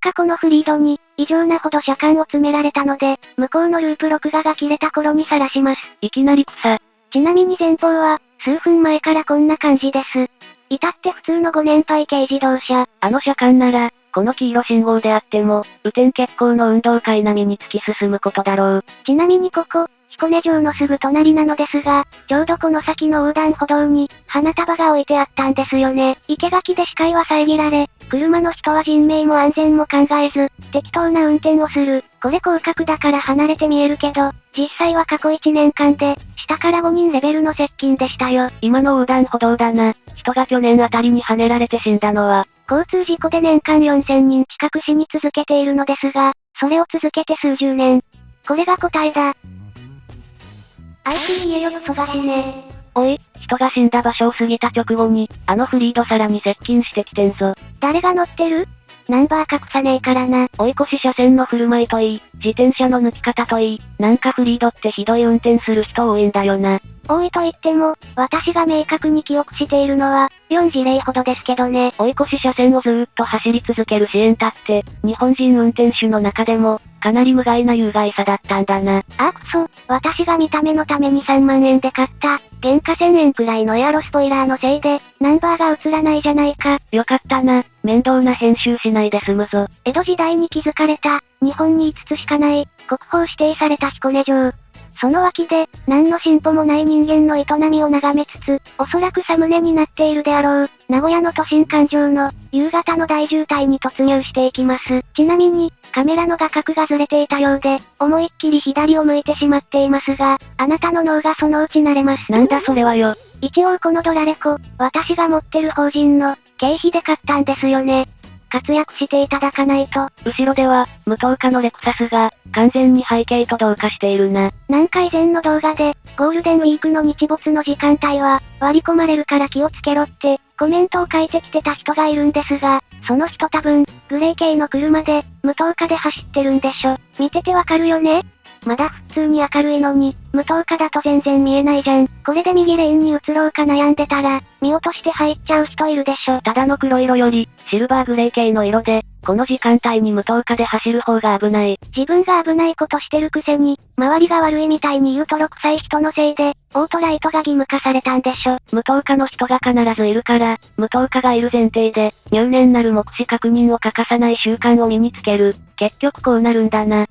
かこのフリードに、異常なほど車間を詰められたので、向こうのループ録画が切れた頃にさらします。いきなり草。ちなみに前方は、数分前からこんな感じです。至って普通のご年配軽自動車。あの車間なら、この黄色信号であっても、雨天決行の運動会並みに突き進むことだろう。ちなみにここ、彦根城のすぐ隣なのですが、ちょうどこの先の横断歩道に、花束が置いてあったんですよね。生垣で視界は遮られ、車の人は人命も安全も考えず、適当な運転をする。これ広角だから離れて見えるけど、実際は過去1年間で、下から5人レベルの接近でしたよ。今の横断歩道だな。人が去年あたりに跳ねられて死んだのは、交通事故で年間4000人近く死に続けているのですが、それを続けて数十年。これが答えだ。あいつに家よくそがしね。おい、人が死んだ場所を過ぎた直後に、あのフリードさらに接近してきてんぞ。誰が乗ってる？ナンバー隠さねえからな。追い越し車線の振る舞いといい、自転車の抜き方といい、なんかフリードってひどい運転する人多いんだよな。多いと言っても、私が明確に記憶しているのは、4事例ほどですけどね。追い越し車線をずーっと走り続ける支援たって、日本人運転手の中でも、かなり無害な有害さだったんだな。あくそ、私が見た目のために3万円で買った、原価1000円くらいのエアロスポイラーのせいで、ナンバーが映らないじゃないか。よかったな、面倒な編集しないで済むぞ。江戸時代に築かれた、日本に5つしかない、国宝指定された彦根城。その脇で、何の進歩もない人間の営みを眺めつつ、おそらくサムネになっているであろう、名古屋の都心環状の、夕方の大渋滞に突入していきます。ちなみに、カメラの画角がずれていたようで、思いっきり左を向いてしまっていますが、あなたの脳がそのうち慣れます。なんだそれはよ。一応このドラレコ、私が持ってる法人の、経費で買ったんですよね。活躍していただかないと。後ろでは、無灯火のレクサスが、完全に背景と同化しているな。何回前の動画で、ゴールデンウィークの日没の時間帯は、割り込まれるから気をつけろって、コメントを書いてきてた人がいるんですが、その人多分、グレー系の車で、無灯火で走ってるんでしょ。見ててわかるよね？まだ普通に明るいのに、無灯火だと全然見えないじゃん。これで右レーンに移ろうか悩んでたら、見落として入っちゃう人いるでしょ。ただの黒色より、シルバーグレー系の色で、この時間帯に無灯火で走る方が危ない。自分が危ないことしてるくせに、周りが悪いみたいに言うとろ臭い人のせいで、オートライトが義務化されたんでしょ。無灯火の人が必ずいるから、無灯火がいる前提で、入念なる目視確認を欠かさない習慣を身につける。結局こうなるんだな。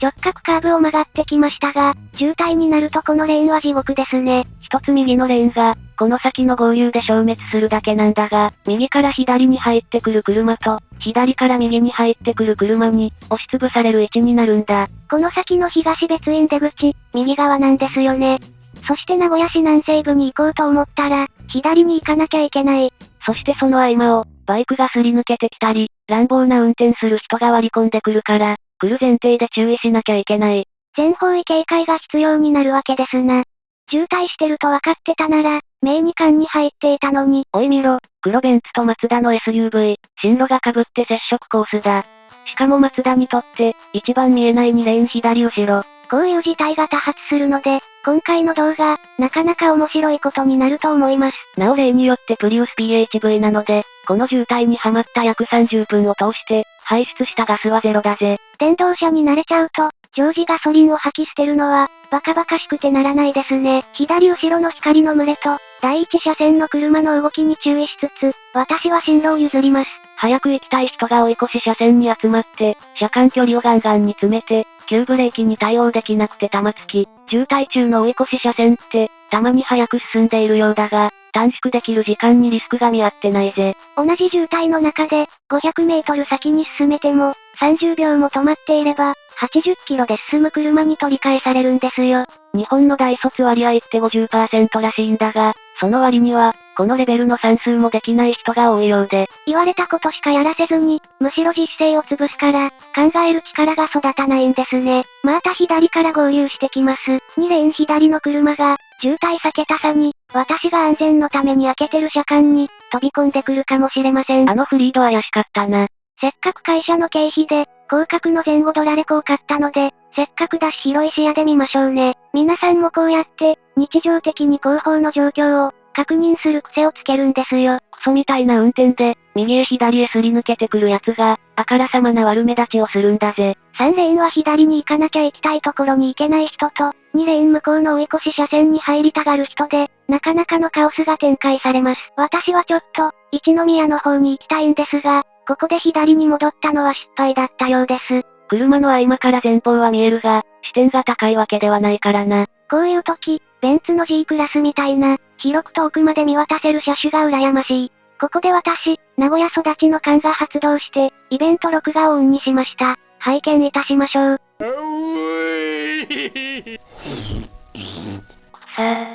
直角カーブを曲がってきましたが、渋滞になるとこのレーンは地獄ですね。一つ右のレーンが、この先の合流で消滅するだけなんだが、右から左に入ってくる車と、左から右に入ってくる車に、押しつぶされる位置になるんだ。この先の東別院出口、右側なんですよね。そして名古屋市南西部に行こうと思ったら、左に行かなきゃいけない。そしてその合間を、バイクがすり抜けてきたり、乱暴な運転する人が割り込んでくるから、来る前提で注意しなきゃいけない。全方位警戒が必要になるわけですな。渋滞してると分かってたなら、名二間に入っていたのに。おい見ろ、黒ベンツとマツダの SUV、進路が被って接触コースだ。しかもマツダにとって、一番見えない2レーン左後ろ。こういう事態が多発するので、今回の動画、なかなか面白いことになると思います。なお例によってプリウス PHV なので、この渋滞にはまった約30分を通して、排出したガスはゼロだぜ。電動車に慣れちゃうと、常時ガソリンを吐き捨てるのは、バカバカしくてならないですね。左後ろの光の群れと、第一車線の車の動きに注意しつつ、私は進路を譲ります。早く行きたい人が追い越し車線に集まって、車間距離をガンガンに詰めて、急ブレーキに対応できなくて玉突き。渋滞中の追い越し車線って、たまに早く進んでいるようだが、短縮できる時間にリスクが見合ってないぜ。同じ渋滞の中で、500メートル先に進めても、30秒も止まっていれば、80キロで進む車に取り返されるんですよ。日本の大卒割合って50%らしいんだが、その割には、このレベルの算数もできない人が多いようで。言われたことしかやらせずに、むしろ実勢を潰すから、考える力が育たないんですね。また左から合流してきます。2レーン左の車が、渋滞避けたさに、私が安全のために開けてる車間に、飛び込んでくるかもしれません。あのフリード怪しかったな。せっかく会社の経費で、広角の前後ドラレコを買ったので、せっかくだし広い視野で見ましょうね。皆さんもこうやって、日常的に後方の状況を、確認する癖をつけるんですよ。クソみたいな運転で、右へ左へすり抜けてくる奴が、あからさまな悪目立ちをするんだぜ。3レーンは左に行かなきゃ行きたいところに行けない人と、2レーン向こうの追い越し車線に入りたがる人で、なかなかのカオスが展開されます。私はちょっと、一宮の方に行きたいんですが、ここで左に戻ったのは失敗だったようです。車の合間から前方は見えるが、視点が高いわけではないからな。こういう時、ベンツの G クラスみたいな、広く遠くまで見渡せる車種が羨ましい。ここで私、名古屋育ちの勘が発動して、イベント録画をオンにしました。拝見いたしましょう。さあ、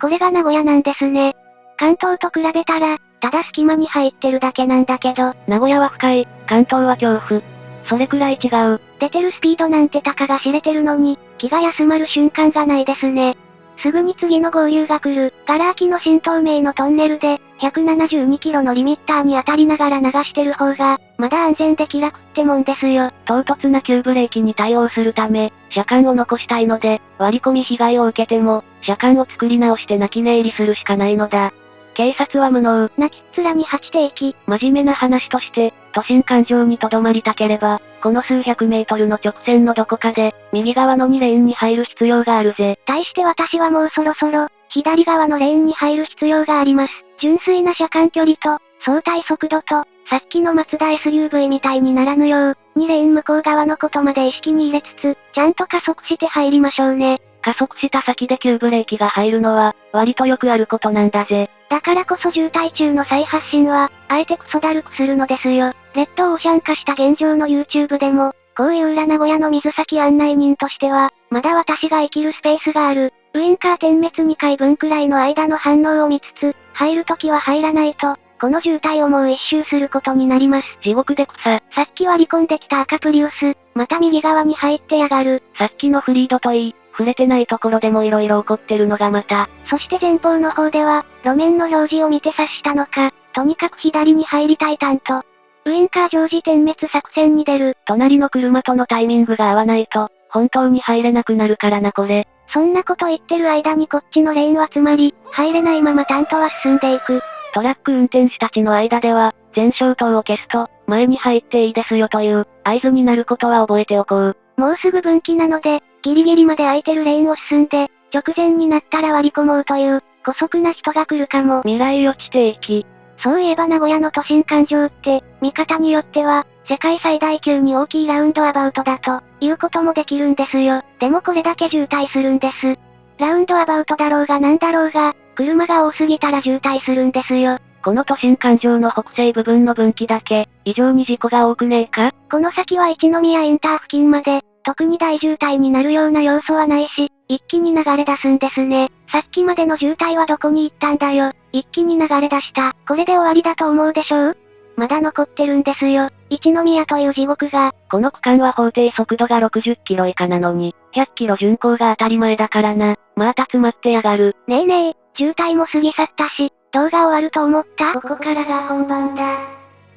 これが名古屋なんですね。関東と比べたら、ただ隙間に入ってるだけなんだけど、名古屋は深い、関東は恐怖。それくらい違う。出てるスピードなんてたかが知れてるのに、気が休まる瞬間がないですね。すぐに次の合流が来る、ガラ空きの新東名のトンネルで、172キロのリミッターに当たりながら流してる方が、まだ安全で気楽ってもんですよ。唐突な急ブレーキに対応するため、車間を残したいので、割り込み被害を受けても、車間を作り直して泣き寝入りするしかないのだ。警察は無能。泣きっ面に八定期。真面目な話として、都心環状に留まりたければ、この数百メートルの直線のどこかで、右側の2レーンに入る必要があるぜ。対して私はもうそろそろ、左側のレーンに入る必要があります。純粋な車間距離と、相対速度と、さっきのマツダ SUV みたいにならぬよう、2レーン向こう側のことまで意識に入れつつ、ちゃんと加速して入りましょうね。加速した先で急ブレーキが入るのは、割とよくあることなんだぜ。だからこそ渋滞中の再発進は、あえてクソだるくするのですよ。レッドオーシャン化した現状の YouTube でも、こういう裏名古屋の水先案内人としては、まだ私が生きるスペースがある。ウインカー点滅2回分くらいの間の反応を見つつ、入るときは入らないと、この渋滞をもう一周することになります。地獄で草。さっき割り込んできた赤プリウス、また右側に入ってやがる。さっきのフリードといい、触れてないところでも色々起こってるのがまた。そして前方の方では、路面の表示を見て察したのか、とにかく左に入りたい担当。ウインカー常時点滅作戦に出る。隣の車とのタイミングが合わないと、本当に入れなくなるからなこれ。そんなこと言ってる間にこっちのレーンは詰まり、入れないまま担当は進んでいく。トラック運転手たちの間では、前照灯を消すと、前に入っていいですよという、合図になることは覚えておこう。もうすぐ分岐なので、ギリギリまで空いてるレーンを進んで、直前になったら割り込もうという、姑息な人が来るかも。未来予知定期。そういえば名古屋の都心環状って、見方によっては、世界最大級に大きいラウンドアバウトだと、いうこともできるんですよ。でもこれだけ渋滞するんです。ラウンドアバウトだろうがなんだろうが、車が多すぎたら渋滞するんですよ。この都心環状の北西部分の分岐だけ、異常に事故が多くねえか？この先は一宮インター付近まで、特に大渋滞になるような要素はないし、一気に流れ出すんですね。さっきまでの渋滞はどこに行ったんだよ。一気に流れ出した。これで終わりだと思うでしょう？まだ残ってるんですよ。一宮という地獄が。この区間は法定速度が60キロ以下なのに、100キロ巡航が当たり前だからな。また詰まってやがる。ねえねえ、渋滞も過ぎ去ったし、動画終わると思った？ここからが本番だ。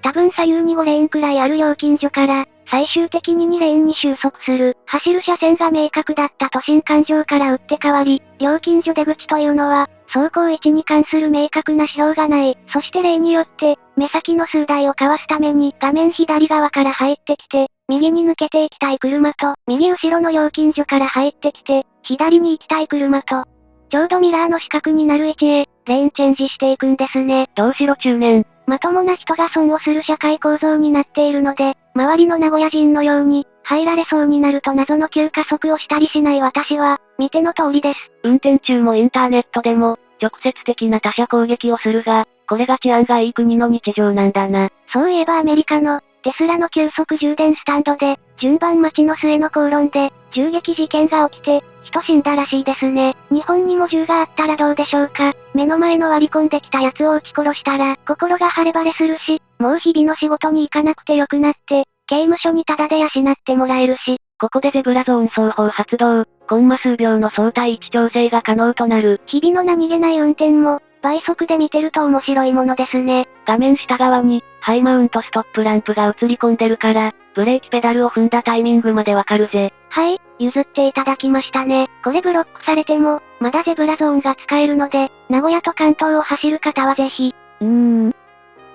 多分左右に5レーンくらいある料金所から、最終的に2レーンに収束する、走る車線が明確だった都心環状から打って変わり、料金所出口というのは、走行位置に関する明確な指標がない。そして例によって、目先の数台をかわすために画面左側から入ってきて、右に抜けていきたい車と、右後ろの料金所から入ってきて、左に行きたい車と、ちょうどミラーの四角になる位置へ、レーンチェンジしていくんですね。どうしろ中年。まともな人が損をする社会構造になっているので、周りの名古屋人のように、入られそうになると謎の急加速をしたりしない私は、見ての通りです。運転中もインターネットでも、直接的な他者攻撃をするが、これが治安がいい国の日常なんだな。そういえばアメリカの、テスラの急速充電スタンドで、順番待ちの末の口論で、銃撃事件が起きて、人死んだらしいですね。日本にも銃があったらどうでしょうか。目の前の割り込んできた奴を撃ち殺したら、心が晴れ晴れするし、もう日々の仕事に行かなくてよくなって、刑務所にタダで養ってもらえるし、ここでゼブラゾーン双方発動、コンマ数秒の相対位置調整が可能となる。日々の何気ない運転も、倍速で見てると面白いものですね。画面下側に、ハイマウントストップランプが映り込んでるから、ブレーキペダルを踏んだタイミングまでわかるぜ。はい、譲っていただきましたね。これブロックされても、まだゼブラゾーンが使えるので、名古屋と関東を走る方はぜひ。うーん。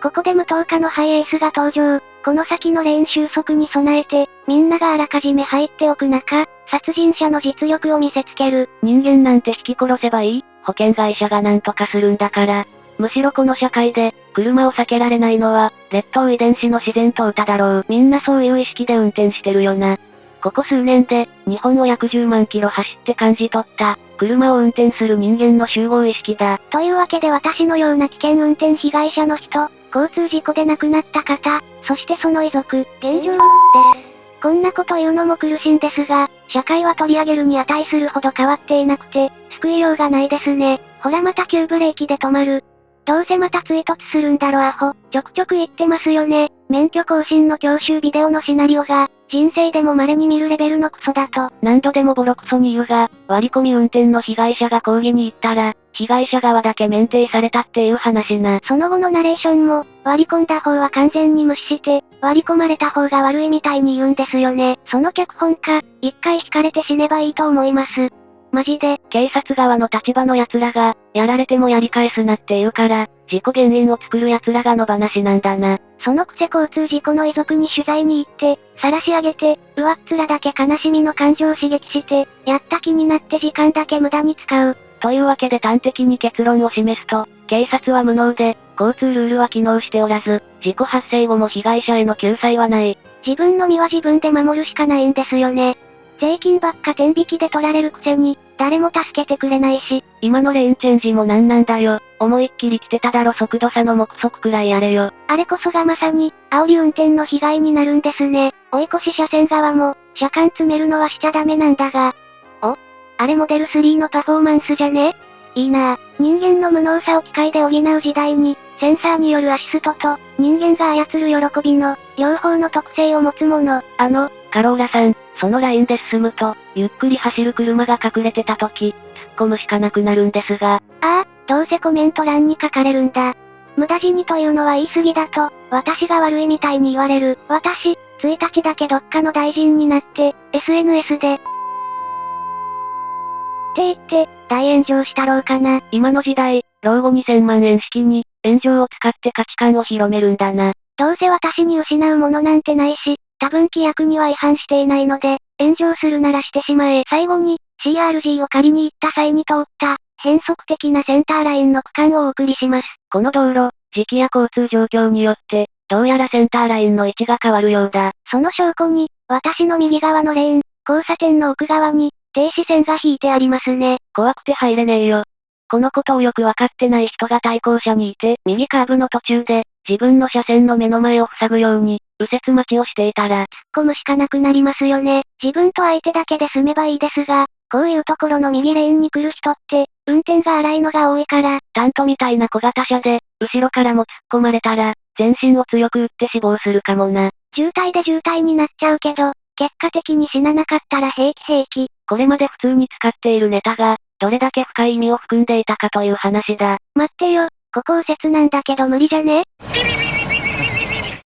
ここで無灯火のハイエースが登場。この先のレーン収束に備えて、みんながあらかじめ入っておく中、殺人者の実力を見せつける。人間なんて引き殺せばいい？保険会社が何とかするんだから。むしろこの社会で、車を避けられないのは、劣等遺伝子の自然と歌だろう。みんなそういう意識で運転してるよな。ここ数年で、日本を約10万キロ走って感じ取った、車を運転する人間の集合意識だ。というわけで私のような危険運転被害者の人、交通事故で亡くなった方、そしてその遺族、現状、です。こんなこと言うのも苦しいんですが、社会は取り上げるに値するほど変わっていなくて、救いようがないですね。ほらまた急ブレーキで止まる。どうせまた追突するんだろアホ。ちょくちょく言ってますよね。免許更新の教習ビデオのシナリオが、人生でも稀に見るレベルのクソだと。何度でもボロクソに言うが、割り込み運転の被害者が抗議に行ったら、被害者側だけ免停されたっていう話な。その後のナレーションも、割り込んだ方は完全に無視して、割り込まれた方が悪いみたいに言うんですよね。その脚本家、一回引かれて死ねばいいと思います。マジで、警察側の立場の奴らが、やられてもやり返すなって言うから、事故原因を作る奴らがの話なんだな。そのくせ交通事故の遺族に取材に行って、晒し上げて、上っ面だけ悲しみの感情を刺激して、やった気になって時間だけ無駄に使う。というわけで端的に結論を示すと、警察は無能で、交通ルールは機能しておらず、事故発生後も被害者への救済はない。自分の身は自分で守るしかないんですよね。税金ばっか天引きで取られるくせに、誰も助けてくれないし。今のレーンチェンジもなんなんだよ。思いっきり来てただろ速度差の目測くらいやれよ。あれこそがまさに、煽り運転の被害になるんですね。追い越し車線側も、車間詰めるのはしちゃダメなんだが。おあれモデル3のパフォーマンスじゃね？いいなぁ。人間の無能さを機械で補う時代に、センサーによるアシストと、人間が操る喜びの、両方の特性を持つもの。あの、カローラさん、そのラインで進むと、ゆっくり走る車が隠れてた時、突っ込むしかなくなるんですが。ああ、どうせコメント欄に書かれるんだ。無駄死にというのは言い過ぎだと、私が悪いみたいに言われる。私、1日だけどっかの大臣になって、SNS で、って言って、大炎上したろうかな。今の時代、老後2000万円資金に、炎上を使って価値観を広めるんだな。どうせ私に失うものなんてないし、多分規約には違反していないので、炎上するならしてしまえ。最後に、CRG を借りに行った際に通った、変則的なセンターラインの区間をお送りします。この道路、時期や交通状況によって、どうやらセンターラインの位置が変わるようだ。その証拠に、私の右側のレーン、交差点の奥側に、停止線が引いてありますね。怖くて入れねえよ。このことをよくわかってない人が対向車にいて、右カーブの途中で、自分の車線の目の前を塞ぐように、右折待ちをしていたら、突っ込むしかなくなりますよね。自分と相手だけで済めばいいですが、こういうところの右レーンに来る人って、運転が荒いのが多いから、タントみたいな小型車で、後ろからも突っ込まれたら、全身を強く打って死亡するかもな。渋滞で渋滞になっちゃうけど、結果的に死ななかったら平気平気。これまで普通に使っているネタが、どれだけ深い意味を含んでいたかという話だ。待ってよ、ここ右折なんだけど無理じゃね？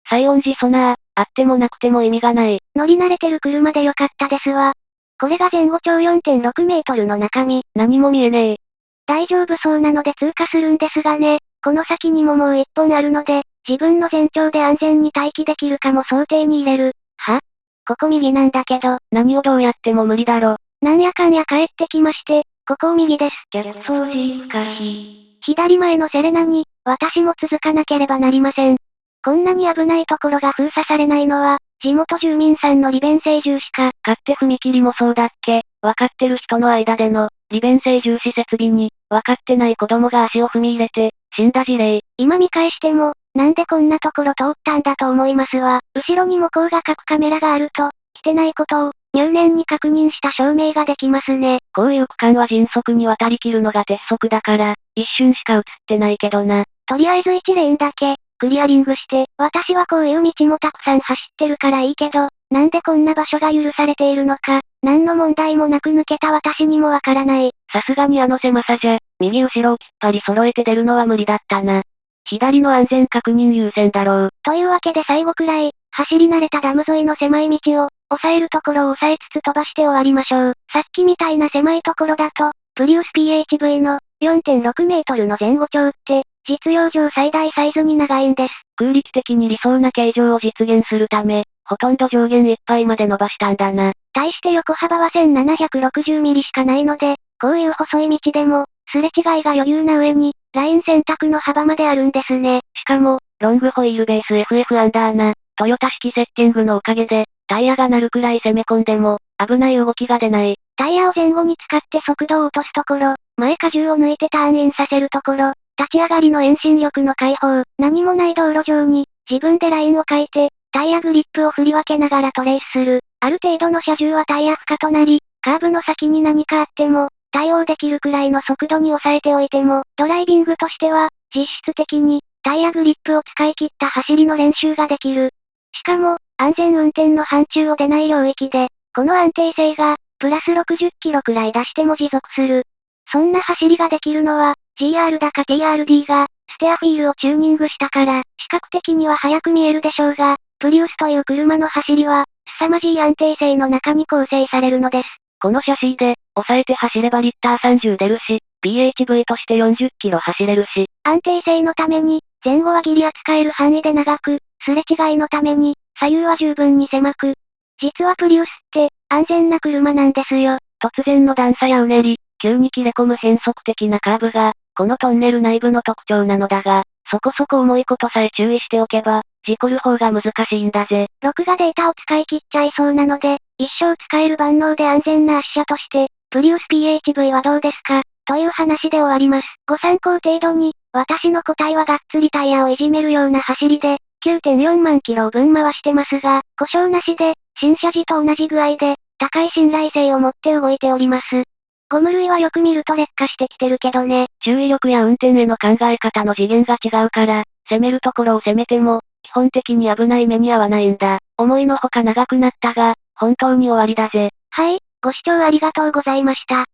最音時ソナー、あってもなくても意味がない。乗り慣れてる車でよかったですわ。これが前後長4.6メートルの中身。何も見えねえ。大丈夫そうなので通過するんですがね。この先にももう一本あるので、自分の前長で安全に待機できるかも想定に入れる。は？ここ右なんだけど。何をどうやっても無理だろ。なんやかんや帰ってきまして、ここを右です。掃除かひ。左前のセレナに、私も続かなければなりません。こんなに危ないところが封鎖されないのは、地元住民さんの利便性重視か。勝手踏切もそうだっけわかってる人の間での、利便性重視設備に、わかってない子供が足を踏み入れて、死んだ事例。今見返しても、なんでこんなところ通ったんだと思いますわ。後ろにも光が角カメラがあると、来てないことを、入念に確認した証明ができますね。こういう区間は迅速に渡りきるのが鉄則だから、一瞬しか映ってないけどな。とりあえず1レーンだけ、クリアリングして、私はこういう道もたくさん走ってるからいいけど、なんでこんな場所が許されているのか、何の問題もなく抜けた私にもわからない。さすがにあの狭さじゃ、右後ろをきっぱり揃えて出るのは無理だったな。左の安全確認優先だろう。というわけで最後くらい、走り慣れたダム沿いの狭い道を、抑えるところを抑えつつ飛ばして終わりましょう。さっきみたいな狭いところだと、プリウス PHV の4.6メートルの前後長って、実用上最大サイズに長いんです。空力的に理想な形状を実現するため、ほとんど上限いっぱいまで伸ばしたんだな。対して横幅は1760ミリしかないので、こういう細い道でも、すれ違いが余裕な上に、ライン選択の幅まであるんですね。しかも、ロングホイールベース FF アンダーな、トヨタ式セッティングのおかげで、タイヤが鳴るくらい攻め込んでも、危ない動きが出ない。タイヤを前後に使って速度を落とすところ、前荷重を抜いてターンインさせるところ、立ち上がりの遠心力の解放、何もない道路上に、自分でラインを書いて、タイヤグリップを振り分けながらトレースする。ある程度の車重はタイヤ負荷となり、カーブの先に何かあっても、対応できるくらいの速度に抑えておいても、ドライビングとしては、実質的に、タイヤグリップを使い切った走りの練習ができる。しかも、安全運転の範疇を出ない領域で、この安定性が、プラス60キロくらい出しても持続する。そんな走りができるのは、GR だか TRD が、ステアフィールをチューニングしたから、視覚的には速く見えるでしょうが、プリウスという車の走りは、凄まじい安定性の中に構成されるのです。このシャシーで、抑えて走ればリッター30出るし、PHV として40キロ走れるし。安定性のために、前後はギリ扱える範囲で長く、すれ違いのために、左右は十分に狭く。実はプリウスって、安全な車なんですよ。突然の段差やうねり、急に切れ込む変則的なカーブが、このトンネル内部の特徴なのだが、そこそこ重いことさえ注意しておけば、事故る方が難しいんだぜ。録画データを使い切っちゃいそうなので、一生使える万能で安全な圧車として、プリウス PHV はどうですか？という話で終わります。ご参考程度に、私の答えはがっつりタイヤをいじめるような走りで、9.4万キロを分回してますが、故障なしで、新車時と同じ具合で、高い信頼性を持って動いております。ゴム類はよく見ると劣化してきてるけどね。注意力や運転への考え方の次元が違うから、攻めるところを攻めても、基本的に危ない目に遭わないんだ。思いのほか長くなったが、本当に終わりだぜ。はい、ご視聴ありがとうございました。